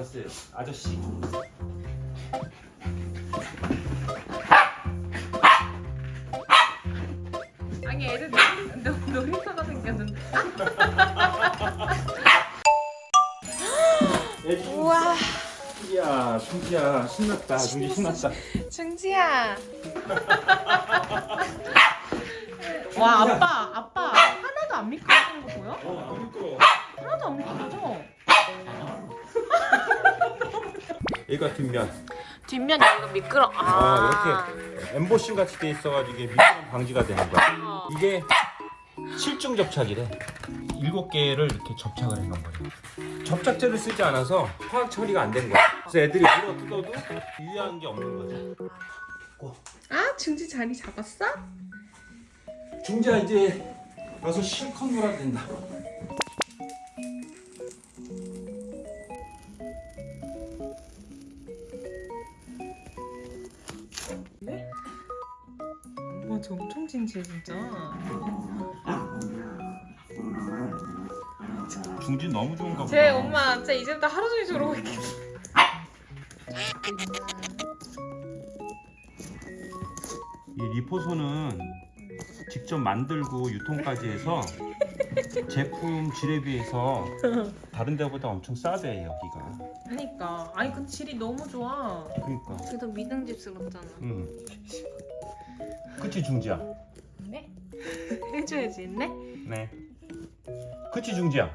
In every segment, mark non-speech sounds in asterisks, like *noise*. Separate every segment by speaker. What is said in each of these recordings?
Speaker 1: 알았어요. 아저씨.
Speaker 2: 아니 애들 놀- 놀- 놀이터가 생겼는데 우와
Speaker 1: 야, 중지야 신났다. 중지 신났다.
Speaker 2: 중지야 와 아빠 아빠 하나도 안 미끄러지는 거 보여?
Speaker 1: 어, 안 미끄러.
Speaker 2: 하나도 안 미끄러져
Speaker 1: 얘가 뒷면.
Speaker 2: 뒷면 여기가 미끄러
Speaker 1: 아, 이렇게 엠보싱 같이 돼 있어가지고 이게 미끄럼 방지가 되는 거야.
Speaker 2: 어.
Speaker 1: 이게 실중 접착이래. 일곱 개를 이렇게 접착을 해놓은 거예요. 접착제를 쓰지 않아서 화학 처리가 안 된 거야. 그래서 애들이 물어 뜯어도 유해한 게 없는 거죠.
Speaker 2: 아 중지 자리 잡았어?
Speaker 1: 중지야 이제 가서 실컷 놀아도 된다.
Speaker 2: 진지해 진짜.
Speaker 1: 중지 너무 좋은가 보다.
Speaker 2: 제 엄마 진짜 이제부터 하루 종일 저러고 있겠다.
Speaker 1: 이 리포소는 직접 만들고 유통까지 해서 제품 질에 비해서 다른 데보다 엄청 싸대 여기가.
Speaker 2: 그러니까 아니 그 질이 너무 좋아.
Speaker 1: 그러니까.
Speaker 2: 그래도 믿음직스럽잖아.
Speaker 1: 응. 그치 중지야.
Speaker 2: 네? *laughs* 해줘야지, 네?
Speaker 1: 네. 그치 중지야.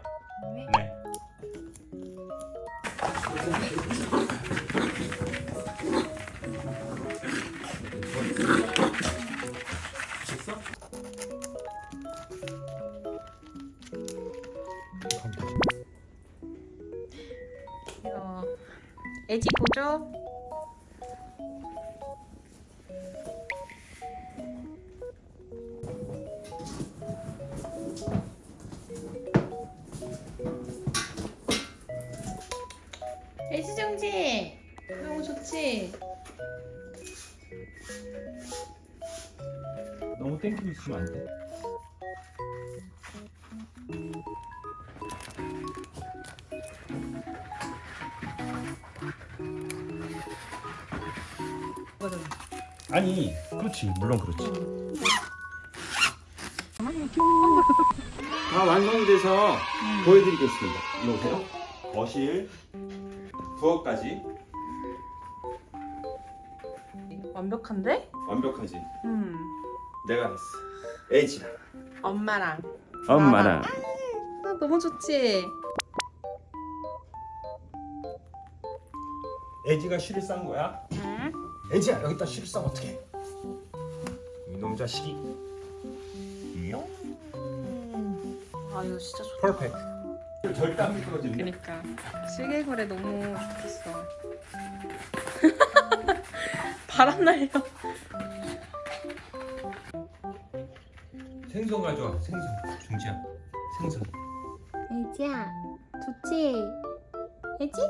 Speaker 2: 네.
Speaker 1: 네.
Speaker 2: 이거 애지 보조. 애지 정지. 너무 좋지.
Speaker 1: 너무 땡기고 있으면 안 돼. 아니, 그렇지. 물론 그렇지. 다 완성이 돼서 보여드리겠습니다. 이리 오세요. 거실, 부엌까지
Speaker 2: 완벽한데?
Speaker 1: 완벽하지.
Speaker 2: 음.
Speaker 1: 내가 했어. 애지랑.
Speaker 2: 엄마랑.
Speaker 1: 엄마랑.
Speaker 2: 아, 너무 좋지.
Speaker 1: 애지가 실을 싼 거야.
Speaker 2: 응?
Speaker 1: 애지야 여기다 싸면 어떡해? 이놈 자식이.
Speaker 2: 아 이거 진짜 좋다.
Speaker 1: 퍼펙트. 절대 안 미끄러지네.
Speaker 2: 그니까 실개구리 너무 좋겠어. *laughs* 바람 날려.
Speaker 1: 생선 가져와. 생선. 중지야. 생선.
Speaker 2: 애지야, 좋지? 애지?